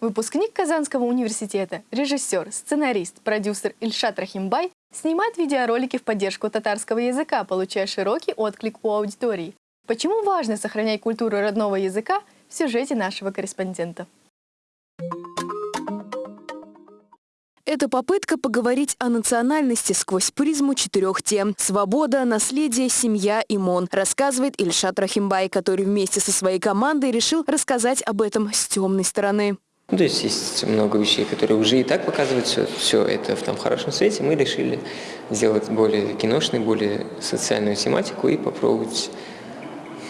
Выпускник Казанского университета, режиссер, сценарист, продюсер Ильшат Рахимбай снимает видеоролики в поддержку татарского языка, получая широкий отклик у аудитории. Почему важно сохранять культуру родного языка в сюжете нашего корреспондента. Это попытка поговорить о национальности сквозь призму четырех тем. Свобода, наследие, семья и МОН, рассказывает Ильшат Рахимбай, который вместе со своей командой решил рассказать об этом с темной стороны. Ну, то есть есть много вещей, которые уже и так показывают все, все это в том хорошем свете. Мы решили сделать более киношную, более социальную тематику и попробовать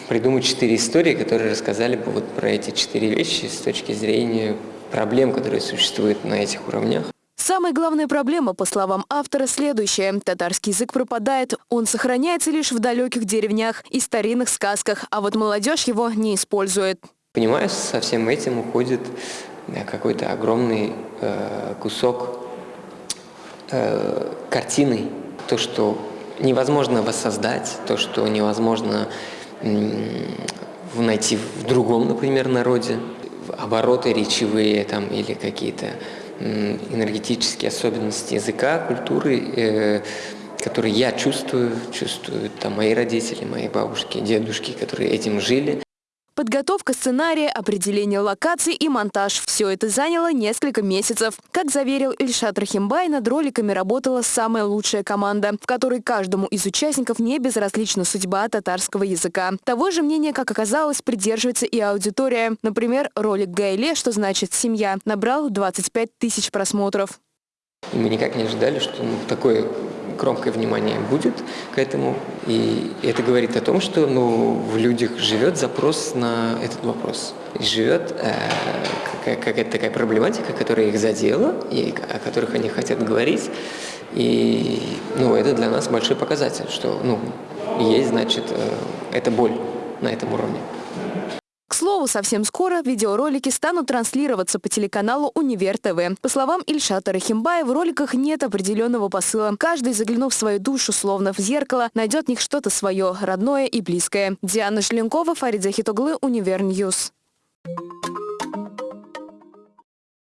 придумать четыре истории, которые рассказали бы вот про эти четыре вещи с точки зрения проблем, которые существуют на этих уровнях. Самая главная проблема, по словам автора, следующая. Татарский язык пропадает, он сохраняется лишь в далеких деревнях и старинных сказках, а вот молодежь его не использует. Понимаю, со всем этим уходит какой-то огромный э, кусок э, картины. То, что невозможно воссоздать, то, что невозможно найти в другом, например, народе. Обороты речевые там, или какие-то энергетические особенности языка, культуры, э, которые я чувствую, чувствуют там мои родители, мои бабушки, дедушки, которые этим жили. Подготовка сценария, определение локаций и монтаж – все это заняло несколько месяцев. Как заверил Ильшат Рахимбай, над роликами работала самая лучшая команда, в которой каждому из участников не безразлична судьба татарского языка. Того же мнения, как оказалось, придерживается и аудитория. Например, ролик Гайле, что значит «семья», набрал 25 тысяч просмотров. Мы никак не ожидали, что ну, такое громкое внимание будет к этому. И это говорит о том, что ну, в людях живет запрос на этот вопрос. Живет э, какая-то такая проблематика, которая их задела, и о которых они хотят говорить. И ну, это для нас большой показатель, что ну, есть, значит, э, эта боль на этом уровне слову, совсем скоро видеоролики станут транслироваться по телеканалу «Универ ТВ». По словам Ильшата Рахимбая, в роликах нет определенного посыла. Каждый, заглянув в свою душу, словно в зеркало, найдет в них что-то свое, родное и близкое. Диана Шленкова, Фарид Захитаглы, Универ News. Thank you.